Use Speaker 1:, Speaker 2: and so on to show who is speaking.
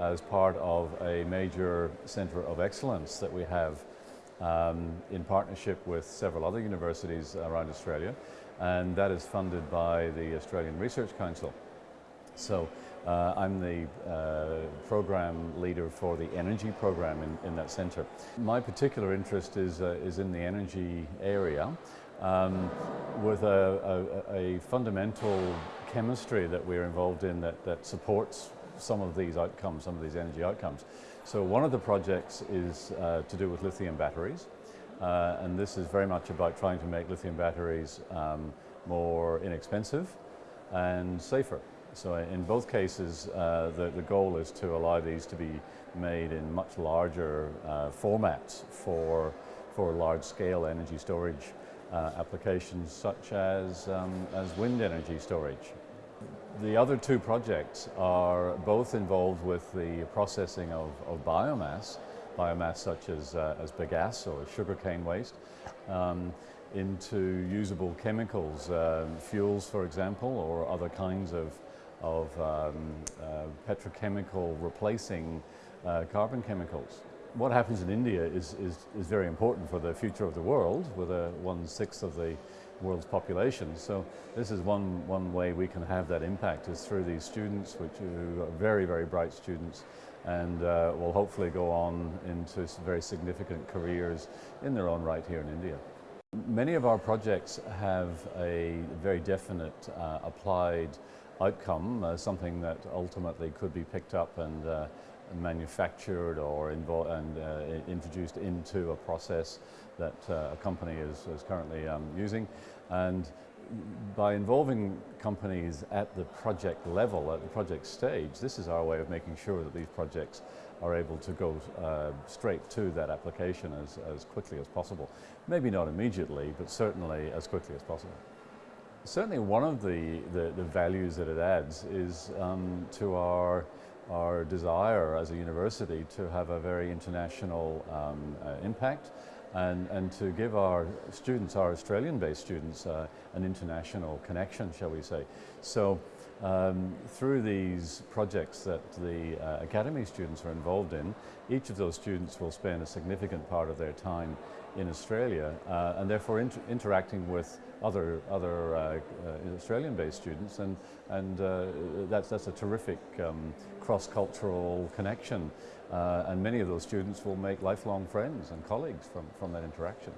Speaker 1: as part of a major centre of excellence that we have um, in partnership with several other universities around Australia and that is funded by the Australian Research Council. So uh, I'm the uh, program leader for the energy program in, in that centre. My particular interest is, uh, is in the energy area um, with a, a, a, fundamental chemistry that we're involved in that, that supports some of these outcomes, some of these energy outcomes. So one of the projects is uh, to do with lithium batteries. Uh, and this is very much about trying to make lithium batteries um, more inexpensive and safer. So in both cases, uh, the, the, goal is to allow these to be made in much larger uh, formats for, for large-scale energy storage uh, applications such as, um, as wind energy storage. The other two projects are both involved with the processing of, of biomass, biomass such as, uh, as bagasse or sugarcane waste, um, into usable chemicals, uh, fuels for example, or other kinds of, of um, uh, petrochemical replacing uh, carbon chemicals. What happens in India is, is, is very important for the future of the world, with a one-sixth of the world's population. So this is one, one way we can have that impact is through these students, which are very, very bright students, and uh, will hopefully go on into very significant careers in their own right here in India. Many of our projects have a very definite uh, applied outcome, uh, something that ultimately could be picked up and uh, manufactured or and uh, introduced into a process that uh, a company is, is currently um, using. And by involving companies at the project level, at the project stage, this is our way of making sure that these projects are able to go uh, straight to that application as, as quickly as possible. Maybe not immediately, but certainly as quickly as possible. Certainly one of the, the, the values that it adds is um, to our our desire as a university to have a very international um, uh, impact and, and to give our students, our Australian-based students, uh, an international connection, shall we say. So um, through these projects that the uh, academy students are involved in, each of those students will spend a significant part of their time in Australia uh, and therefore inter interacting with other, other uh, uh, Australian-based students and, and uh, that's, that's a terrific um, cross-cultural connection uh, and many of those students will make lifelong friends and colleagues from, from that interaction.